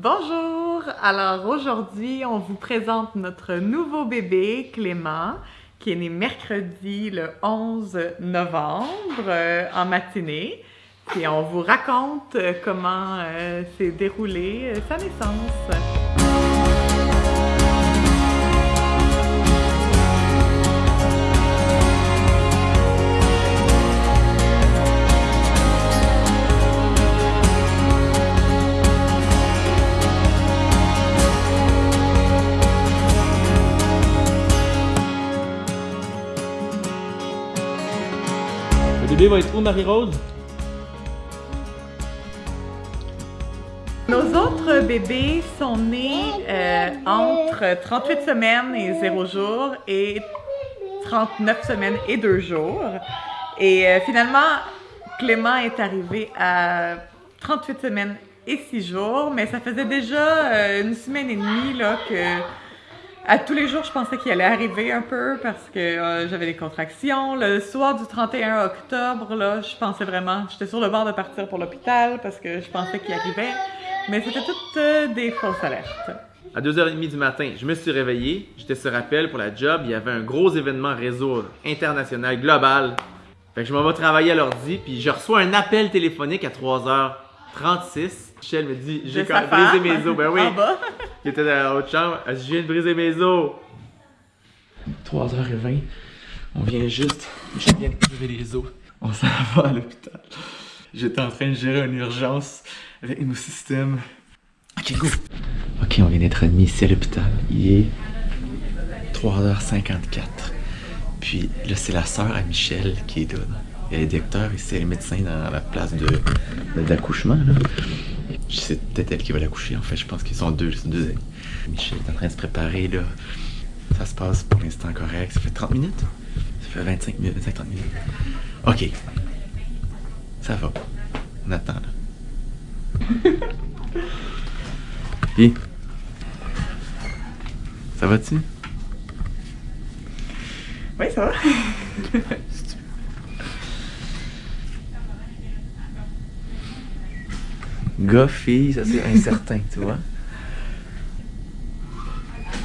Bonjour! Alors aujourd'hui, on vous présente notre nouveau bébé, Clément, qui est né mercredi le 11 novembre euh, en matinée. Et on vous raconte euh, comment euh, s'est déroulée sa naissance. Bébé va être où, Marie-Rose? Nos autres bébés sont nés euh, entre 38 semaines et 0 jours et 39 semaines et 2 jours. Et finalement, Clément est arrivé à 38 semaines et 6 jours, mais ça faisait déjà euh, une semaine et demie là, que à tous les jours, je pensais qu'il allait arriver un peu parce que euh, j'avais des contractions. Le soir du 31 octobre, là, je pensais vraiment, j'étais sur le bord de partir pour l'hôpital parce que je pensais qu'il arrivait. Mais c'était toutes euh, des fausses alertes. À 2h30 du matin, je me suis réveillé. J'étais sur appel pour la job. Il y avait un gros événement réseau international, global. Fait que je m'en vais travailler à l'ordi, puis je reçois un appel téléphonique à 3h36. Michel me dit J'ai quand même brisé mes os. Ben oui, En bas. qui était dans la haute chambre. Elle dit Je viens de briser mes os. 3h20. On vient juste. Je viens de briser les os. On s'en va à l'hôpital. J'étais en train de gérer une urgence avec nos systèmes. Ok, go! Ok, on vient d'être admis ici à l'hôpital. Il est 3h54. Puis là, c'est la sœur à Michel qui est là. Elle est docteur ici, elle est médecin dans la place de d'accouchement. C'est peut-être elle qui va l'accoucher en fait. Je pense qu'ils sont deux, c'est deux. Michel est en train de se préparer là. Ça se passe pour l'instant correct. Ça fait 30 minutes? Ça fait 25 minutes, 25-30 minutes. Ok. Ça va. On attend là. Puis, ça va-tu? Oui, ça va. Gars, fille, ça c'est incertain, tu vois.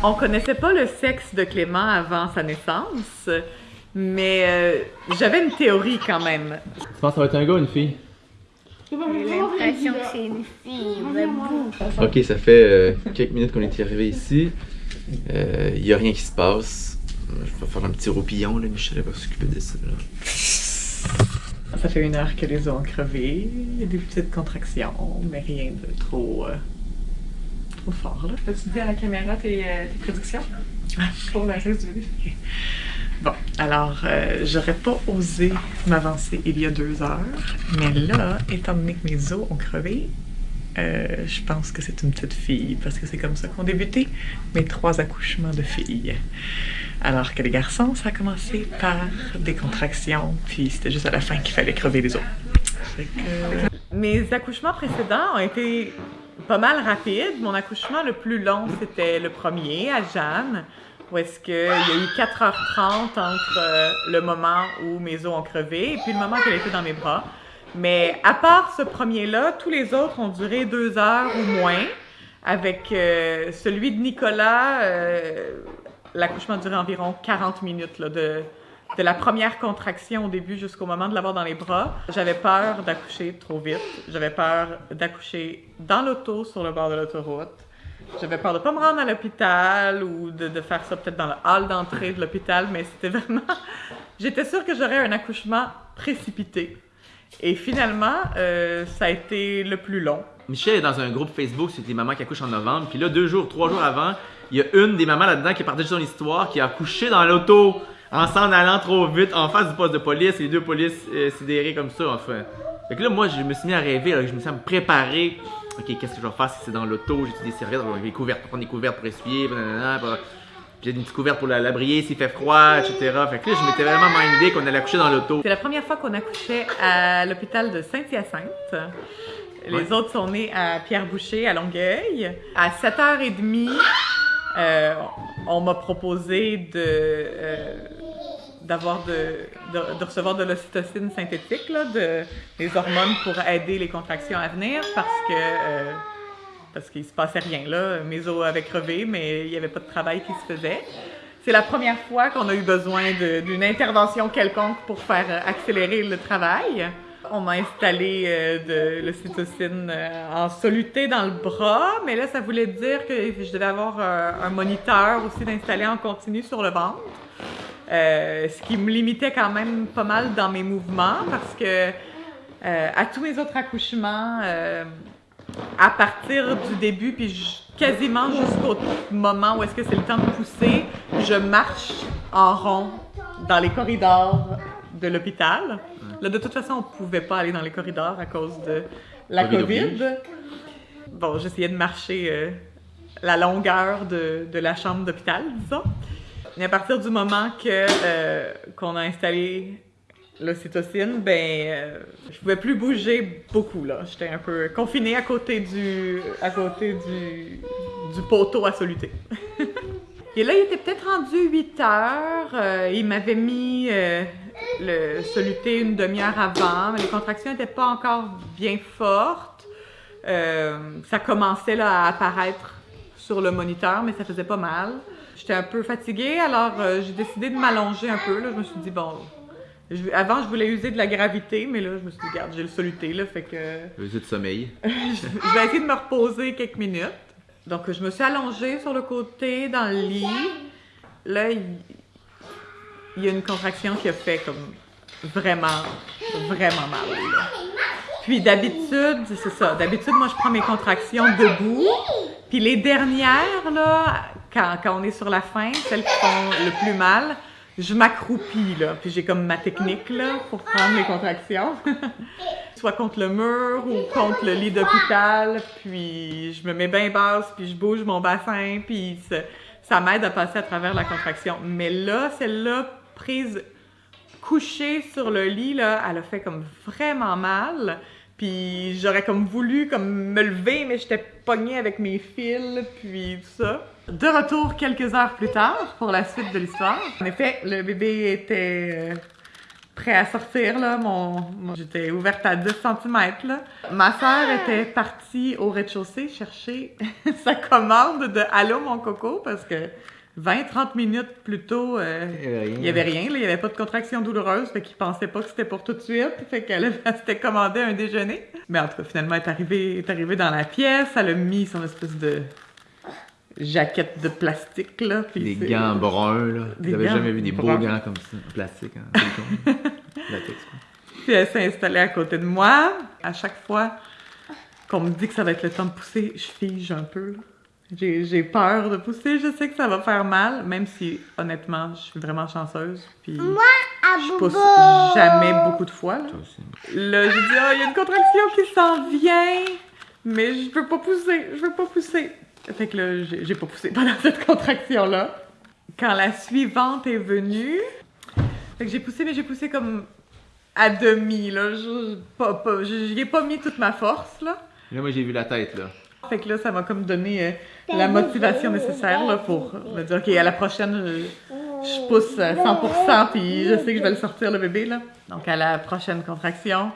On connaissait pas le sexe de Clément avant sa naissance, mais euh, j'avais une théorie quand même. Tu penses que ça va être un gars ou une fille? J'ai l'impression que c'est une fille. Ok, ça fait euh, quelques minutes qu'on est arrivé ici. Il y a rien qui se passe. Je vais faire un petit roupillon, là. Michel va s'occuper de ça. Là. Ça fait une heure que les os ont crevé. Il y a des petites contractions, mais rien de trop, euh, trop fort. Là. Peux-tu dire à la caméra tes, euh, tes prédictions? Pour la reste du? Ok. Bon, alors, euh, j'aurais pas osé m'avancer il y a deux heures, mais là, étant donné que mes os ont crevé, euh, je pense que c'est une petite fille, parce que c'est comme ça qu'ont débuté mes trois accouchements de filles. Alors que les garçons, ça a commencé par des contractions, puis c'était juste à la fin qu'il fallait crever les os. Mes accouchements précédents ont été pas mal rapides. Mon accouchement le plus long, c'était le premier à Jeanne, où est-ce y a eu 4h30 entre euh, le moment où mes os ont crevé et puis le moment qu'elle était dans mes bras. Mais à part ce premier-là, tous les autres ont duré deux heures ou moins. Avec euh, celui de Nicolas, euh, l'accouchement durait environ 40 minutes de, la première contraction au début jusqu'au moment de l'avoir dans les bras. J'avais peur d'accoucher trop vite. J'avais peur d'accoucher dans l'auto sur le bord de l'autoroute. J'avais peur de pas me rendre à l'hôpital ou de, faire ça peut-être dans le hall d'entrée de l'hôpital, mais c'était vraiment... J'étais sûre que j'aurais un accouchement précipité. Et finalement, euh, ça a été le plus long. Michel est dans un groupe Facebook sur des mamans qui accouchent en novembre. Puis là, deux jours, trois jours avant, il y a une des mamans là-dedans qui a partagé son histoire, qui a accouché dans l'auto en s'en allant trop vite en face du poste de police. Et les deux polices euh, sidérés comme ça, enfin. Fait que là, moi, je me suis mis à rêver, là, je me suis mis à me préparer. Ok, qu'est-ce que je vais faire si c'est dans l'auto? J'ai des serviettes, on va des couvertes, pour prendre des couvertes pour essuyer, pour- puis j'ai une petite couverte pour la, la briller s'il fait froid, etc. Fait que là, je m'étais vraiment mindé qu'on allait accoucher dans l'auto. C'est la première fois qu'on accouchait à l'hôpital de Saint-Hyacinthe. Les Ouais. autres sont nés à Pierre-Boucher, à Longueuil. À 7h30, euh, on m'a proposé de, euh, d'avoir de, de, de recevoir de l'ocytocine synthétique, là, de, des hormones pour aider les contractions à venir parce que euh, parce qu'il se passait rien là. Mes os avaient crevé, mais il n'y avait pas de travail qui se faisait. C'est la première fois qu'on a eu besoin d'une intervention quelconque pour faire euh, accélérer le travail. On m'a installé euh, de l'ocytocine euh, en soluté dans le bras, mais là, ça voulait dire que je devais avoir un moniteur aussi d'installer en continu sur le ventre. ce qui me limitait quand même pas mal dans mes mouvements parce que à tous mes autres accouchements, à partir du début, puis quasiment jusqu'au moment où est-ce que c'est le temps de pousser, je marche en rond dans les corridors de l'hôpital. Là, de toute façon, on pouvait pas aller dans les corridors à cause de la COVID. Bon, j'essayais de marcher euh, la longueur de, de la chambre d'hôpital, disons. Et à partir du moment que euh, qu'on a installé l'ocytocine, ben, euh, je pouvais plus bouger beaucoup, là. J'étais un peu confinée à côté du, à côté du, du poteau à soluté. Et là, il était peut-être rendu 8 heures. Euh, il m'avait mis euh, le soluté une demi-heure avant, mais les contractions n'étaient pas encore bien fortes. ça commençait là, à apparaître sur le moniteur, mais ça faisait pas mal. J'étais un peu fatiguée, alors j'ai décidé de m'allonger un peu. Là. Je me suis dit, bon, avant, je voulais user de la gravité, mais là, je me suis dit, regarde, j'ai le soluté, là, fait que... User de sommeil. je vais essayer de me reposer quelques minutes. Donc, je me suis allongée sur le côté, dans le lit. Là, il, y a une contraction qui a fait comme vraiment, vraiment mal. Puis d'habitude, c'est ça, d'habitude, moi, je prends mes contractions debout. Puis les dernières, là, quand, quand on est sur la fin, celles qui font le plus mal, je m'accroupis, là, puis j'ai comme ma technique, là, pour prendre mes contractions. Soit contre le mur ou contre le lit d'hôpital, puis je me mets bien basse, puis je bouge mon bassin, puis ça m'aide à passer à travers la contraction. Mais là, celle-là, couchée sur le lit, là, elle a fait comme vraiment mal. Puis j'aurais comme voulu comme me lever, mais j'étais pognée avec mes fils, puis tout ça. De retour quelques heures plus tard pour la suite de l'histoire. En effet, le bébé était euh, prêt à sortir, là. Mon, J'étais ouverte à 2 cm, là. Ma soeur était partie au rez-de-chaussée chercher sa commande de « Allô, mon coco » parce que 20-30 minutes plus tôt, euh, il n'y avait rien. il n'y avait pas de contraction douloureuse, fait qu'il pensait pas que c'était pour tout de suite. Fait qu'elle s'était commandé un déjeuner. Mais en tout cas, finalement, elle est arrivée, est arrivée dans la pièce. Elle a mis son espèce de jaquette de plastique, là. des gants bruns, là. Vous n'avez jamais vu des beaux gants comme ça, en plastique, hein. Puis elle s'est installée à côté de moi. À chaque fois qu'on me dit que ça va être le temps de pousser, je fige un peu, là. J'ai peur de pousser, je sais que ça va faire mal, même si honnêtement, je suis vraiment chanceuse. Puis Moi, je pousse jamais beaucoup de fois. Là, là je dis, ah, il y a une contraction qui s'en vient, mais je veux pas pousser, je veux pas pousser. Fait que là, j'ai pas poussé pendant cette contraction-là. Quand la suivante est venue, fait que j'ai poussé, mais j'ai poussé comme à demi, là. Je, pas, pas, j'y ai pas mis toute ma force, là. Là, moi, j'ai vu la tête, là. Fait que là, ça m'a comme donné euh, la motivation nécessaire là, pour me dire, OK, à la prochaine, je, pousse 100%, puis je sais que je vais le sortir, le bébé. Là. Donc, à la prochaine contraction,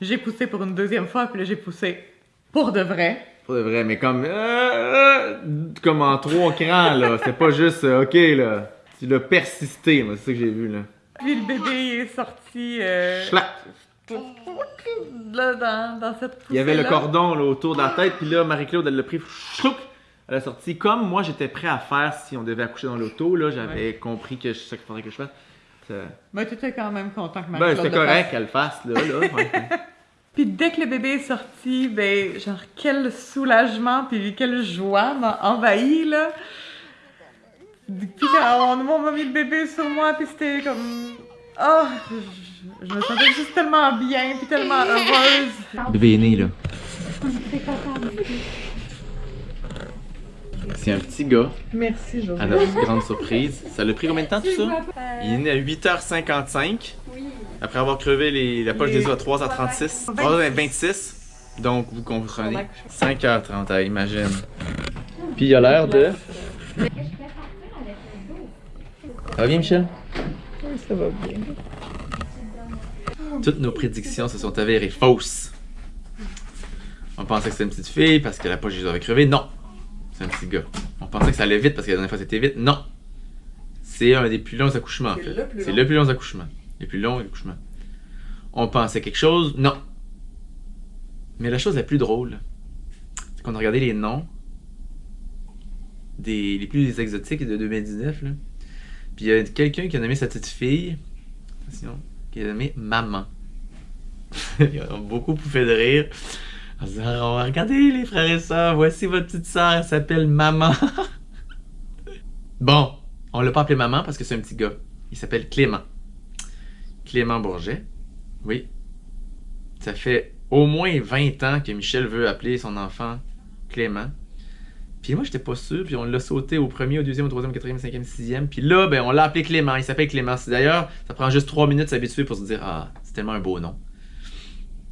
j'ai poussé pour une deuxième fois, puis là, j'ai poussé pour de vrai. Pour de vrai, mais comme, euh, euh, comme en trois crans, là. C'est pas juste, OK, là. Tu l'as persisté, moi, c'est ça que j'ai vu, là. Puis le bébé est sorti là, dans, dans cette Il y avait le cordon là, autour de la tête, puis là, Marie-Claude, elle l'a pris, elle a sorti. Comme moi, j'étais prêt à faire si on devait accoucher dans l'auto, là, j'avais compris que c'est ça qu'il faudrait que je fasse. Mais tu étais quand même content que Marie-Claude. Ben, c'était correct qu'elle fasse, là. là puis dès que le bébé est sorti, ben, genre, quel soulagement, puis quelle joie m'a envahi, là. Puis on m'a mis le bébé sur moi, puis c'était comme. Oh, je me sentais juste tellement bien puis tellement heureuse. Bébé est né, là. C'est un petit gars. Merci, Joël. À notre grande surprise. Ça l'a pris combien de temps tout ça? Il est né à 8h55. Oui. Après avoir crevé les, la poche des os à 3h36. 3h26. Donc, vous comprenez. 5h30, imagine. Puis il a l'air de... Ça va bien, Michel? Oui, ça va bien. Toutes nos prédictions se sont avérées fausses. On pensait que c'était une petite fille parce que la poche Jésus avait crevé. Non, c'est un petit gars. On pensait que ça allait vite parce que la dernière fois c'était vite. Non, c'est un des plus longs accouchements en C'est fait. le plus C'est long. le plus long accouchement. Les plus longs accouchements. On pensait quelque chose. Non. Mais la chose la plus drôle, c'est qu'on a regardé les noms des les plus exotiques de 2019 là. Puis il y a quelqu'un qui a nommé sa petite fille, attention, qui a nommé Maman. Ils ont beaucoup pouffé de rire. En disant, Oh, regardez les frères et sœurs, voici votre petite sœur, elle s'appelle Maman. bon, on l'a pas appelé Maman parce que c'est un petit gars. Il s'appelle Clément. Clément Bourget. Oui. Ça fait au moins 20 ans que Michel veut appeler son enfant Clément. Puis moi, j'étais pas sûr, puis on l'a sauté au premier, au deuxième, au troisième, au quatrième, au cinquième, sixième. Puis là, ben, on l'a appelé Clément. Il s'appelle Clément. D'ailleurs, ça prend juste trois minutes s'habituer pour se dire Ah, c'est tellement un beau nom.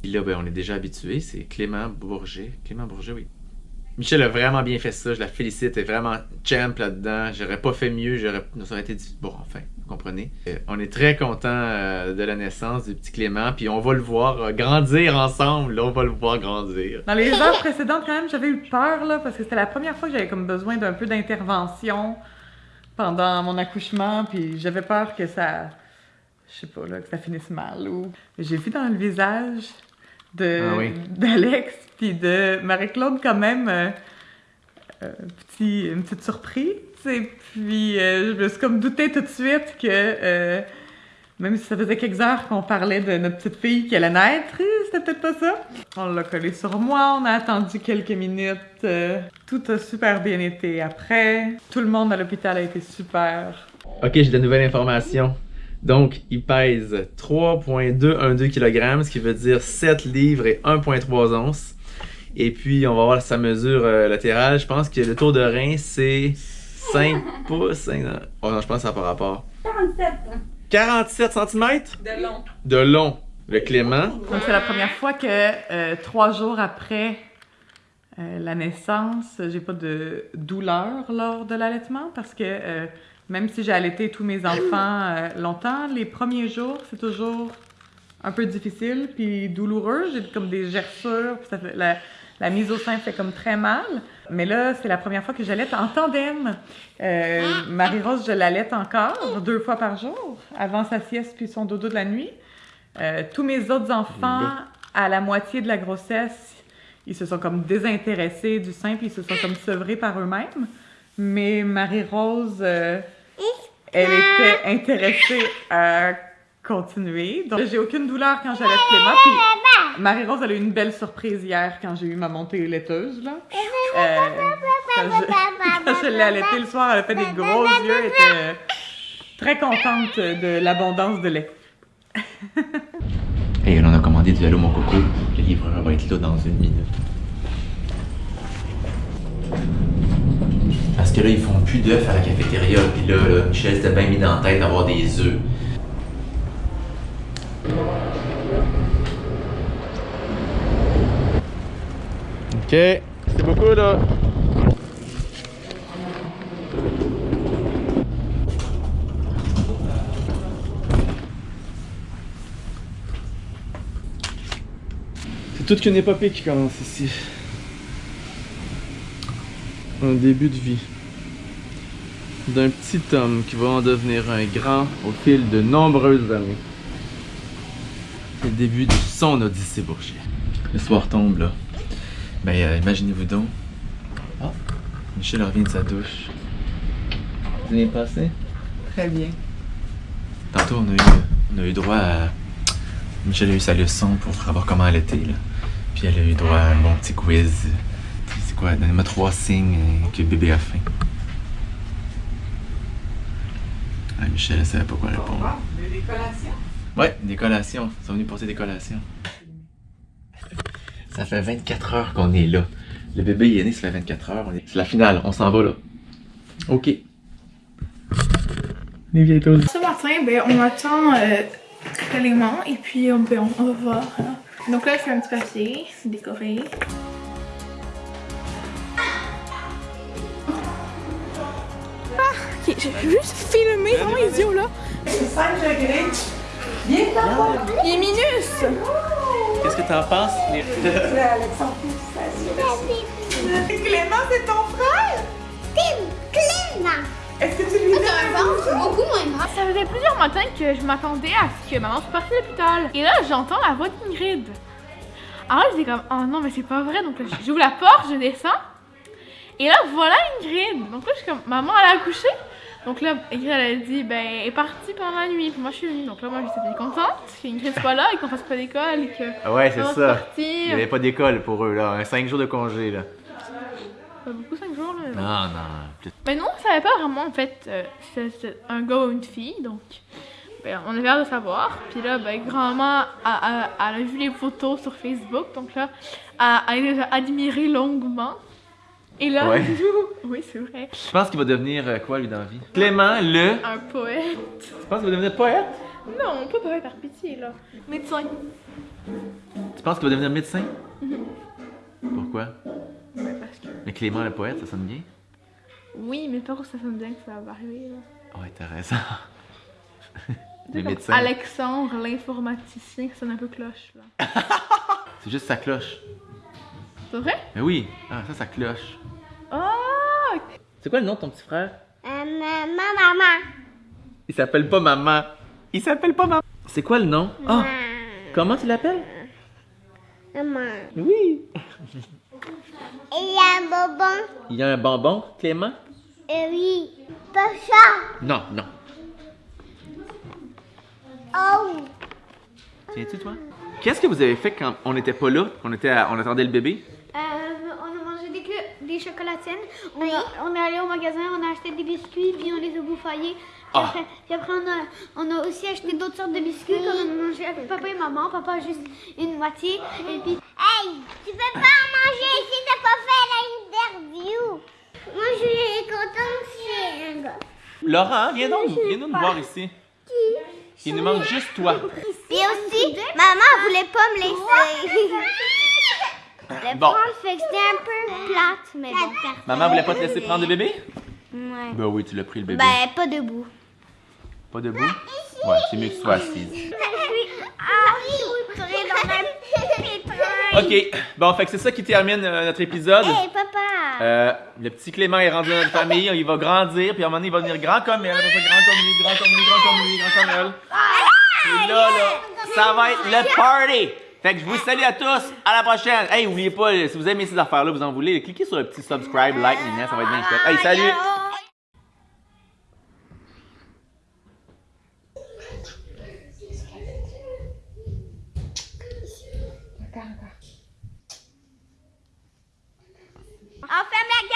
Puis là, ben, on est déjà habitué. C'est Clément Bourget. Clément Bourget, oui. Michel a vraiment bien fait ça. Je la félicite. Elle est vraiment champ là-dedans. J'aurais pas fait mieux. J'aurais... Aurait été. Bon, enfin, vous comprenez. Euh, on est très content euh, de la naissance du petit Clément. Puis on va le voir euh, grandir ensemble. Là, on va le voir grandir. Dans les heures précédentes, quand même, j'avais eu peur, là, parce que c'était la première fois que j'avais comme besoin d'un peu d'intervention pendant mon accouchement, puis j'avais peur que ça, je sais pas, là, que ça finisse mal. Ou... J'ai vu dans le visage de Ah oui. d'Alex puis de Marie-Claude quand même euh, euh, petit, une petite surprise. Et puis euh, je me suis comme douté tout de suite que euh, même si ça faisait quelques heures qu'on parlait de notre petite fille qui allait naître, c'était peut-être pas ça. On l'a collé sur moi, on a attendu quelques minutes. euh, tout a super bien été après. Tout le monde à l'hôpital a été super. Ok, j'ai de nouvelles informations. Donc, il pèse 3,212 kg, ce qui veut dire 7 livres et 1,3 onces. Et puis, on va voir sa mesure euh, latérale. Je pense que le tour de rein, c'est 5 pouces. cinq- Oh non, je pense que ça n'a pas rapport. 47 cm De long. de long. Le Clément? Donc, c'est la première fois que euh, trois jours après euh, la naissance, j'ai pas de douleur lors de l'allaitement parce que euh, même si j'ai allaité tous mes enfants euh, longtemps, les premiers jours, c'est toujours un peu difficile puis douloureux. J'ai comme des gerçures, puis ça fait, la, la mise au sein fait comme très mal. Mais là, c'est la première fois que j'allaite en tandem. Euh, Marie-Rose, je l'allaite encore deux fois par jour, avant sa sieste puis son dodo de la nuit. Euh, tous mes autres enfants, à la moitié de la grossesse, ils se sont comme désintéressés du sein puis ils se sont comme sevrés par eux-mêmes. Mais Marie-Rose, euh, elle était intéressée à continuer. Donc, j'ai aucune douleur quand j'allais Clément. Puis Marie-Rose, elle a eu une belle surprise hier quand j'ai eu ma montée laiteuse. Là. Euh, quand je, quand je l'ai allaitée le soir, elle a fait des gros yeux. Elle était euh, très contente de l'abondance de lait. Et on a commandé du Hello Mon Coco. Le livreur va être là dans une minute. Là, ils font plus d'œufs à la cafétéria. Puis là, là Michel s'était bien mis dans la tête d'avoir des œufs. Ok, c'est beaucoup là. C'est toute qu'une épopée qui commence ici. Un début de vie. D'un petit homme qui va en devenir un grand au fil de nombreuses années. C'est le début de son Odyssée Bourget. Le soir tombe là. Ben euh, imaginez-vous donc. Ah, Michel revient de sa douche. Vous avez passé? Très bien. Tantôt, on a eu, on a eu droit à. Michel a eu sa leçon pour savoir comment elle était, là. Puis elle a eu droit à un bon petit quiz. C'est quoi? Donnez-moi trois signes euh, que bébé a faim. Ah, Michel, elle savait pas quoi répondre. Des collations? Ouais, des collations. Ils sont venus porter des collations. Ça fait 24 heures qu'on est là. Le bébé il est né, ça fait 24 heures. Est- C'est la finale, on s'en va là. Ok. Les vieilles. Ce matin, ben, on attend euh, l'élément et puis on, ben, on, va voir. hein. Donc là, je fais un petit papier décoré. Ah, ok, j'ai juste filmé vraiment idiot là. C'est 5 degrés. Il est minus! Qu'est-ce que t'en penses? Alexandre, Clément, c'est ton frère? Tim Clément. Est-ce que tu lui donnes beaucoup moins grave. Ça faisait plusieurs matins que je m'attendais à ce que maman soit partie de l'hôpital. Et là, j'entends la voix d'Ingrid. Alors là, j'étais comme, oh non, mais c'est pas vrai. Donc là, j'ouvre la porte, je descends. Et là, voilà Ingrid. Donc là, je suis comme, maman, elle a accouché? Donc là, Ingrid, elle a dit, ben, elle est partie pendant la nuit. Puis moi, je suis venue. Donc là, moi, j'étais contente qu'Ingrid soit là et qu'on fasse pas d'école que. Ah Ouais, c'est ça. Il n'y avait pas d'école pour eux, là. Un 5 jours de congé, là. Pas beaucoup, 5 jours, là. Non, non. Mais nous, on savait pas vraiment, en fait, euh, c'était un gars ou une fille, donc ben, on avait hâte de savoir. Puis là, ben, grand-maman a, a- elle a vu les photos sur Facebook, donc là, elle, elle les a admirées longuement. Et là, Ouais. oui, c'est vrai, Tu penses qu'il va devenir euh, quoi, lui, dans la vie? Clément, le? un poète. Tu penses qu'il va devenir poète? Non, pas poète par pitié, là. Médecin. Tu penses qu'il va devenir médecin? Pourquoi? Ben, parce que... Mais Clément, le poète, ça sonne bien? Oui, mais pas ça sonne bien que ça va arriver, là. Ouais, t'as raison. Les médecins. Alexandre, l'informaticien, ça sonne un peu cloche, là. C'est juste sa cloche. C'est vrai? Mais oui. Ah, ça, ça cloche. Ah! C'est quoi le nom de ton petit frère? Euh, maman, maman. Il s'appelle pas maman. Il s'appelle pas maman. C'est quoi le nom? Ah! Comment tu l'appelles? Maman. Oui. Et il y a un bonbon. Il y a un bonbon, Clément? Euh, oui. Pas ça. Non, non. Oh. Tiens-tu, toi? Qu'est-ce que vous avez fait quand on n'était pas là? On, était à- on attendait le bébé? Euh, on a mangé des, des chocolatines. On, a- on est allé au magasin, on a acheté des biscuits, puis on les a bouffaillés. Puis Ah. après, puis après, on, a, on a aussi acheté d'autres sortes de biscuits, comme on a mangé avec papa et maman. Papa a juste une moitié. Et puis, Hey, tu peux pas en manger ici, t'as pas fait l'interview. Moi, je suis contente c'est un gars. Laurent, viens donc, viens nous voir ici. Il nous manque juste toi. Et aussi, maman voulait pas me laisser. Le Bon. prendre, fait que c'était un peu plate, mais bon. Maman voulait pas te laisser prendre le bébé? Ouais. Ben oui, tu l'as pris le bébé. Ben, pas debout. Pas debout? Ouais, c'est mieux que tu sois assise. Ah. Ok, bon, fait que c'est ça qui termine euh, notre épisode. Hey, papa. Euh, le petit Clément est rendu dans notre famille, il va grandir, puis à un moment donné, il va devenir grand comme elle, grand comme lui, grand comme lui, grand comme lui, grand comme elle. Et là, là, ça va être le party! Fait que je vous salue à tous. À la prochaine. Hey, n'oubliez pas, si vous aimez ces affaires-là, vous en voulez, cliquez sur le petit subscribe, like, minette, ça va être bien chouette. Hey, salut! La gueule!